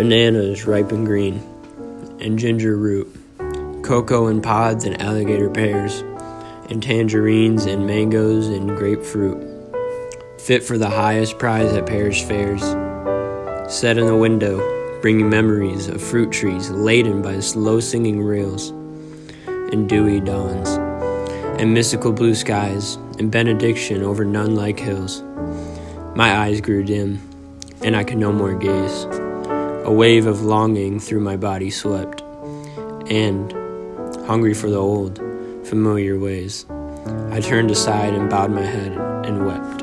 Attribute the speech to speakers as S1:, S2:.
S1: bananas ripe and green, and ginger root, cocoa in pods and alligator pears, and tangerines and mangoes and grapefruit, fit for the highest prize at parish fairs. Set in the window, bringing memories of fruit trees laden by slow singing rails, and dewy dawns, and mystical blue skies, and benediction over nun like hills. My eyes grew dim, and I could no more gaze. A wave of longing through my body swept, and, hungry for the old, familiar ways, I turned aside and bowed my head and wept.